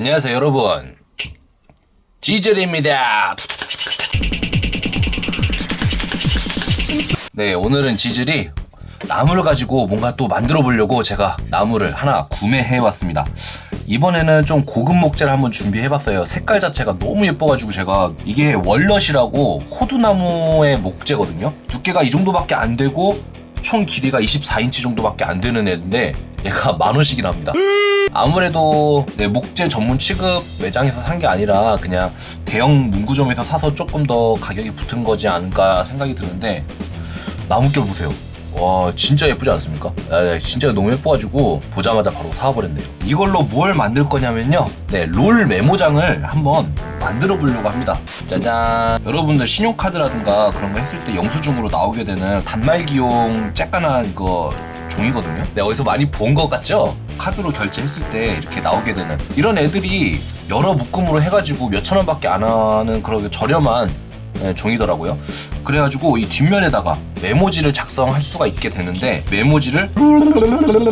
안녕하세요 여러분. 지즐입니다. 네 오늘은 지즐이 나무를 가지고 뭔가 또 만들어 보려고 제가 나무를 하나 구매해 왔습니다. 이번에는 좀 고급 목재를 한번 준비해 봤어요. 색깔 자체가 너무 예뻐가지고 제가 이게 월넛이라고 호두나무의 목재거든요. 두께가 이 정도밖에 안 되고 총 길이가 24인치 정도밖에 안 되는 애인데 얘가 만 원씩이나 합니다 아무래도 네, 목재 전문 취급 매장에서 산 게 아니라 그냥 대형 문구점에서 사서 조금 더 가격이 붙은 거지 않을까 생각이 드는데 나무결 보세요. 와 진짜 예쁘지 않습니까? 아, 진짜 너무 예뻐가지고 보자마자 바로 사와버렸네요. 이걸로 뭘 만들 거냐면요. 네, 롤 메모장을 한번 만들어 보려고 합니다. 짜잔. 여러분들 신용카드라든가 그런 거 했을 때 영수증으로 나오게 되는 단말기용 쬐깐한 이거 종이거든요. 네, 어디서 많이 본 것 같죠? 카드로 결제했을 때 이렇게 나오게 되는 이런 애들이 여러 묶음으로 해가지고 몇천 원밖에 안 하는 그런 저렴한 네, 종이더라고요. 그래가지고 이 뒷면에다가 메모지를 작성할 수가 있게 되는데 메모지를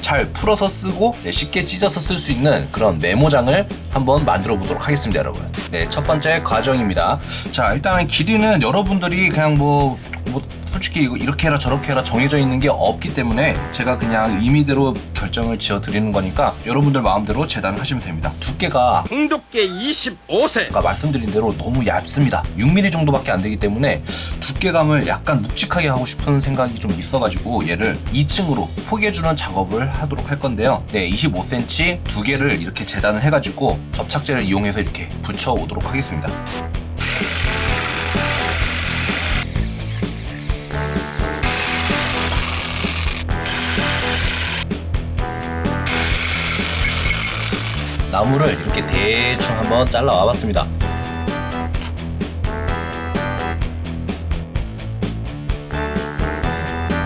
잘 풀어서 쓰고 네, 쉽게 찢어서 쓸 수 있는 그런 메모장을 한번 만들어 보도록 하겠습니다, 여러분. 네, 첫 번째 과정입니다. 자, 일단은 길이는 여러분들이 그냥 뭐, 뭐 솔직히 이렇게 해라 저렇게 해라 정해져 있는 게 없기 때문에 제가 그냥 임의대로 결정을 지어 드리는 거니까 여러분들 마음대로 재단을 하시면 됩니다. 두께가 홍두께 25세 아까 말씀드린 대로 너무 얇습니다. 6mm 정도밖에 안 되기 때문에 두께감을 약간 묵직하게 하고 싶은 생각이 좀 있어가지고 얘를 2층으로 포개주는 작업을 하도록 할 건데요. 네, 25cm 두 개를 이렇게 재단을 해가지고 접착제를 이용해서 이렇게 붙여 오도록 하겠습니다. 나무를 이렇게 대충 한번 잘라 와 봤습니다.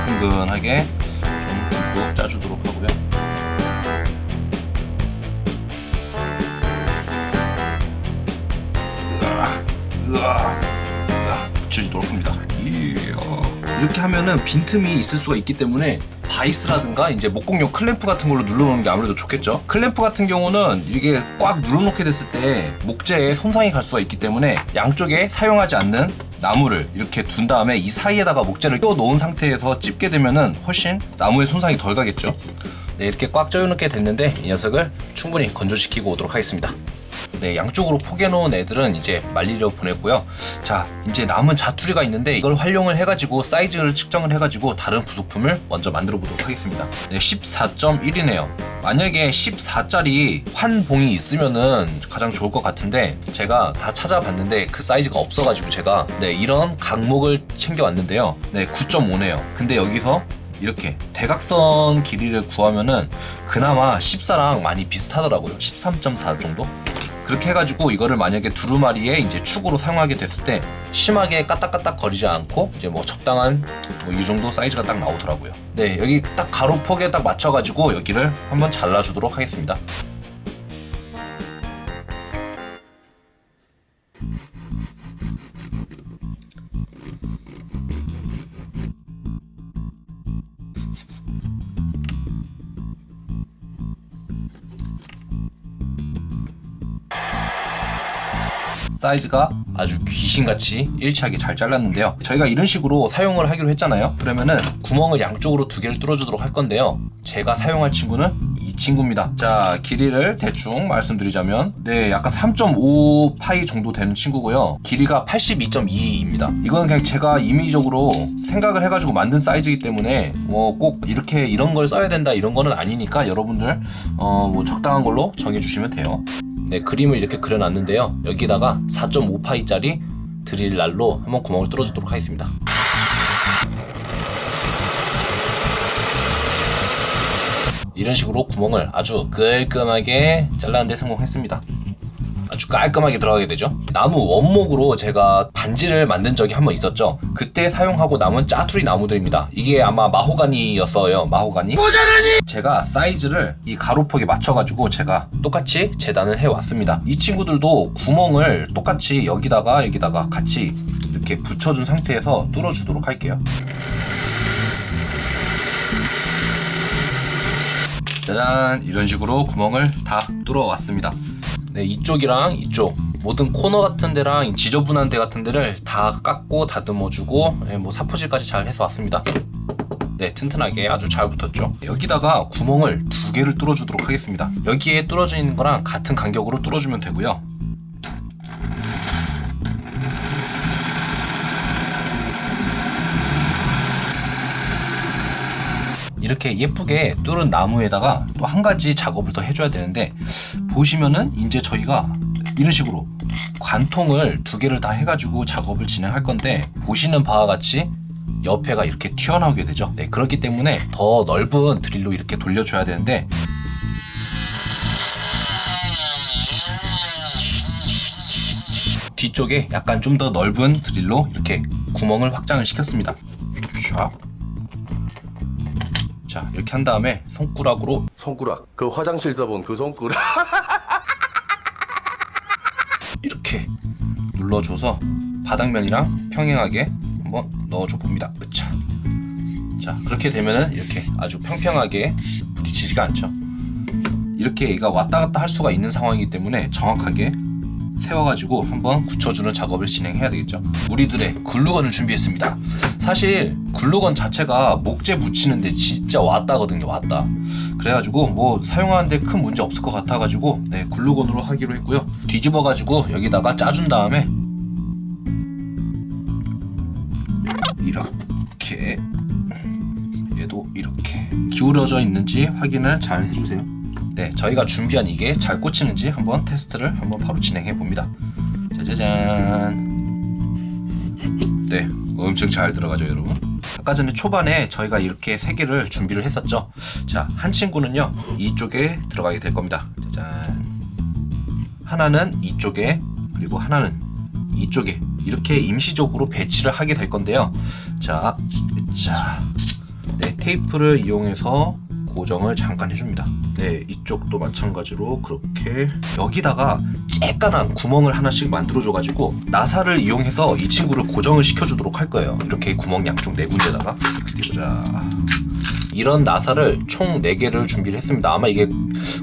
흥근하게 좀 듬뿍 짜주도록 하고요. 으악, 으악, 으악 붙여주도록 합니다. 이야. 이렇게 하면은 빈틈이 있을 수가 있기 때문에 바이스라든가 이제 목공용 클램프 같은 걸로 눌러놓는 게 아무래도 좋겠죠. 클램프 같은 경우는 이게 꽉 눌러놓게 됐을 때 목재에 손상이 갈 수가 있기 때문에 양쪽에 사용하지 않는 나무를 이렇게 둔 다음에 이 사이에다가 목재를 껴 놓은 상태에서 찝게 되면은 훨씬 나무의 손상이 덜 가겠죠. 네, 이렇게 꽉 조여놓게 됐는데 이 녀석을 충분히 건조시키고 오도록 하겠습니다. 네, 양쪽으로 포개놓은 애들은 이제 말리러 보냈고요. 자, 이제 남은 자투리가 있는데 이걸 활용을 해가지고 사이즈를 측정을 해가지고 다른 부속품을 먼저 만들어 보도록 하겠습니다. 네, 14.1이네요. 만약에 14짜리 환봉이 있으면은 가장 좋을 것 같은데 제가 다 찾아봤는데 그 사이즈가 없어가지고 제가 네, 이런 각목을 챙겨왔는데요. 네, 9.5네요. 근데 여기서 이렇게 대각선 길이를 구하면은 그나마 14랑 많이 비슷하더라고요. 13.4 정도? 그렇게 해가지고 이거를 만약에 두루마리에 이제 축으로 사용하게 됐을 때 심하게 까딱까딱 거리지 않고 이제 뭐 적당한 뭐 이 정도 사이즈가 딱 나오더라고요. 네, 여기 딱 가로폭에 딱 맞춰가지고 여기를 한번 잘라주도록 하겠습니다. 사이즈가 아주 귀신같이 일치하게 잘 잘랐는데요. 저희가 이런 식으로 사용을 하기로 했잖아요. 그러면은 구멍을 양쪽으로 두 개를 뚫어주도록 할 건데요. 제가 사용할 친구는 이 친구입니다. 자 길이를 대충 말씀드리자면 네 약간 3.5 파이 정도 되는 친구고요. 길이가 82.2입니다. 이거는 그냥 제가 임의적으로 생각을 해가지고 만든 사이즈이기 때문에 뭐 꼭 이렇게 이런 걸 써야 된다 이런 거는 아니니까 여러분들 어 뭐 적당한 걸로 정해주시면 돼요 네, 그림을 이렇게 그려놨는데요. 여기다가 4.5파이짜리 드릴 날로 한번 구멍을 뚫어주도록 하겠습니다. 이런 식으로 구멍을 아주 깔끔하게 잘라는데 성공했습니다. 아주 깔끔하게 들어가게 되죠. 나무 원목으로 제가 반지를 만든 적이 한 번 있었죠. 그때 사용하고 남은 짜투리 나무들입니다. 이게 아마 마호가니였어요. 마호가니? 제가 사이즈를 이 가로폭에 맞춰가지고 제가 똑같이 재단을 해왔습니다. 이 친구들도 구멍을 똑같이 여기다가 여기다가 같이 이렇게 붙여준 상태에서 뚫어주도록 할게요. 짜잔! 이런 식으로 구멍을 다 뚫어 왔습니다 네, 이쪽이랑 이쪽 모든 코너 같은 데랑 지저분한 데 같은 데를 다 깎고 다듬어주고 네, 뭐 사포질까지 잘 해서 왔습니다. 네, 튼튼하게 아주 잘 붙었죠. 여기다가 구멍을 두 개를 뚫어주도록 하겠습니다. 여기에 뚫어져 있는 거랑 같은 간격으로 뚫어주면 되고요. 이렇게 예쁘게 뚫은 나무에다가 또 한 가지 작업을 더 해줘야 되는데 보시면은 이제 저희가 이런 식으로 관통을 두 개를 다 해가지고 작업을 진행할 건데 보시는 바와 같이 옆에가 이렇게 튀어나오게 되죠. 네, 그렇기 때문에 더 넓은 드릴로 이렇게 돌려줘야 되는데 뒤쪽에 약간 좀 더 넓은 드릴로 이렇게 구멍을 확장을 시켰습니다. 샥. 자, 이렇게 한 다음에 손가락으로 손가락 그 화장실에서 본그 손가락 이렇게 눌러줘서 바닥면이랑 평행하게 한번 넣어줘 봅니다. 으차. 자 그렇게 되면은 이렇게 아주 평평하게 부딪히지가 않죠. 이렇게 얘가 왔다 갔다 할 수가 있는 상황이기 때문에 정확하게 세워가지고 한번 굳혀주는 작업을 진행해야 되겠죠. 우리들의 글루건을 준비했습니다. 사실 글루건 자체가 목재 붙이는데 진짜 왔다거든요. 왔다. 그래가지고 뭐 사용하는데 큰 문제 없을 것 같아가지고 네 글루건으로 하기로 했고요. 뒤집어가지고 여기다가 짜준 다음에 이렇게 얘도 이렇게 기울어져 있는지 확인을 잘 해주세요. 네, 저희가 준비한 이게 잘 꽂히는지 한번 테스트를 한번 바로 진행해 봅니다. 짜자잔. 네, 엄청 잘 들어가죠, 여러분. 아까 전에 초반에 저희가 이렇게 세 개를 준비를 했었죠. 자, 한 친구는요 이쪽에 들어가게 될 겁니다. 짜잔. 하나는 이쪽에 그리고 하나는 이쪽에 이렇게 임시적으로 배치를 하게 될 건데요. 자, 자, 네 테이프를 이용해서 고정을 잠깐 해줍니다. 네, 이쪽도 마찬가지로 그렇게 여기다가 쬐깐한 구멍을 하나씩 만들어줘 가지고 나사를 이용해서 이 친구를 고정을 시켜주도록 할 거예요. 이렇게 구멍 양쪽 네 군데다가 자. 이런 나사를 총 4개를 준비를 했습니다. 아마 이게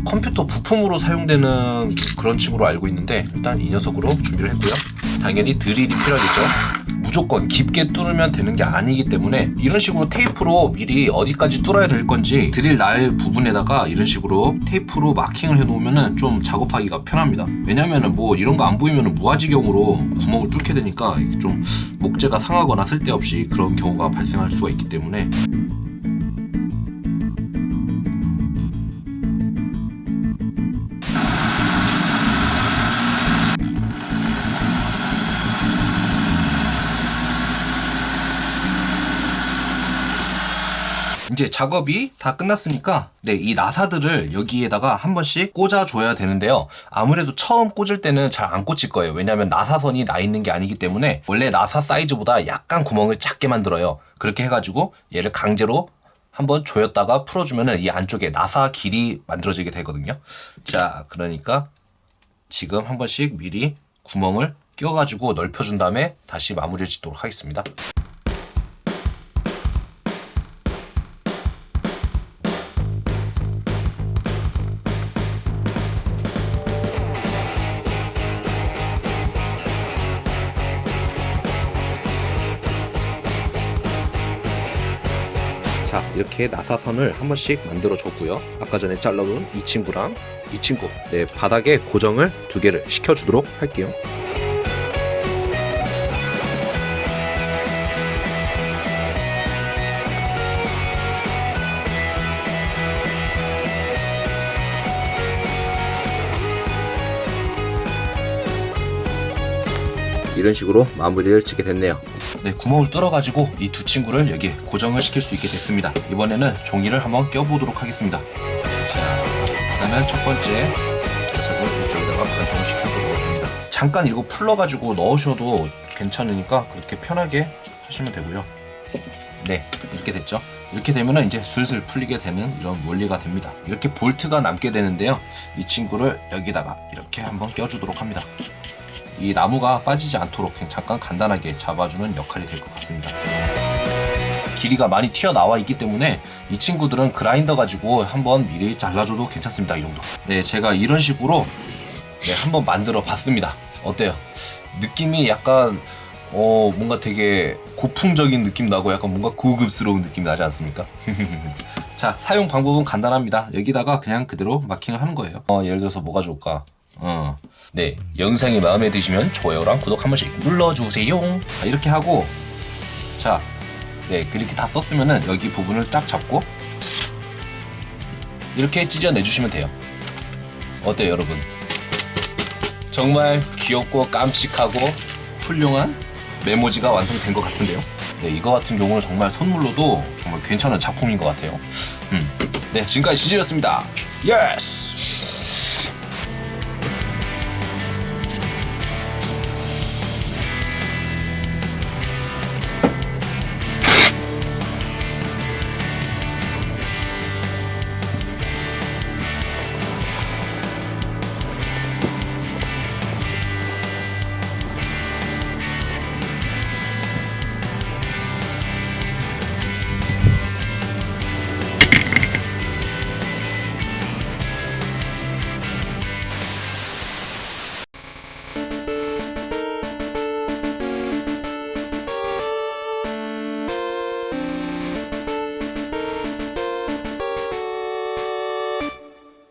컴퓨터 부품으로 사용되는 그런 친구로 알고 있는데 일단 이 녀석으로 준비를 했고요. 당연히 드릴이 필요하겠죠. 무조건 깊게 뚫으면 되는 게 아니기 때문에 이런 식으로 테이프로 미리 어디까지 뚫어야 될 건지 드릴 날 부분에다가 이런 식으로 테이프로 마킹을 해 놓으면은 좀 작업하기가 편합니다. 왜냐면 은 뭐 이런 거 안 보이면은 무아지경으로 구멍을 뚫게 되니까 좀 목재가 상하거나 쓸데없이 그런 경우가 발생할 수가 있기 때문에 이제 작업이 다 끝났으니까 네, 이 나사들을 여기에다가 한 번씩 꽂아줘야 되는데요. 아무래도 처음 꽂을 때는 잘 안 꽂힐 거예요. 왜냐하면 나사선이 나 있는 게 아니기 때문에 원래 나사 사이즈보다 약간 구멍을 작게 만들어요. 그렇게 해가지고 얘를 강제로 한번 조였다가 풀어주면은 이 안쪽에 나사 길이 만들어지게 되거든요. 자, 그러니까 지금 한 번씩 미리 구멍을 껴가지고 넓혀준 다음에 다시 마무리를 짓도록 하겠습니다. 자 이렇게 나사선을 한 번씩 만들어 줬고요. 아까 전에 잘라놓은 이 친구랑 이 친구 네 바닥에 고정을 두 개를 시켜주도록 할게요 이런 식으로 마무리를 짓게 됐네요. 네, 구멍을 뚫어가지고 이 두 친구를 여기 고정을 시킬 수 있게 됐습니다. 이번에는 종이를 한번 껴보도록 하겠습니다. 자, 일단은 첫 번째 녀석을 이쪽에다가 관통을 시켜서 넣어줍니다. 잠깐 이거 풀러가지고 넣으셔도 괜찮으니까 그렇게 편하게 하시면 되고요. 네, 이렇게 됐죠. 이렇게 되면은 이제 슬슬 풀리게 되는 이런 원리가 됩니다. 이렇게 볼트가 남게 되는데요. 이 친구를 여기다가 이렇게 한번 껴주도록 합니다. 이 나무가 빠지지 않도록 잠깐 간단하게 잡아주는 역할이 될 것 같습니다. 길이가 많이 튀어나와 있기 때문에 이 친구들은 그라인더 가지고 한번 미리 잘라줘도 괜찮습니다. 이 정도. 네, 제가 이런 식으로 네, 한번 만들어 봤습니다. 어때요? 느낌이 약간 어 뭔가 되게 고풍적인 느낌 나고 약간 뭔가 고급스러운 느낌 나지 않습니까? 자 사용 방법은 간단합니다. 여기다가 그냥 그대로 마킹을 하는 거예요. 어 예를 들어서 뭐가 좋을까? 어. 네 영상이 마음에 드시면 좋아요랑 구독 한 번씩 눌러주세요. 자, 이렇게 하고 자, 네 그렇게 다 썼으면은 여기 부분을 쫙 잡고 이렇게 찢어내 주시면 돼요. 어때요 여러분? 정말 귀엽고 깜찍하고 훌륭한 메모지가 완성된 것 같은데요. 네, 이거 같은 경우는 정말 선물로도 정말 괜찮은 작품인 것 같아요. 음. 네, 지금까지 지지였습니다. 예스!